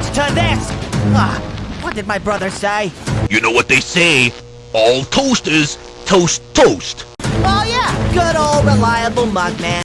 to this! Ah, what did my brother say? You know what they say, all toasters toast toast. Oh yeah, good old reliable Mugman.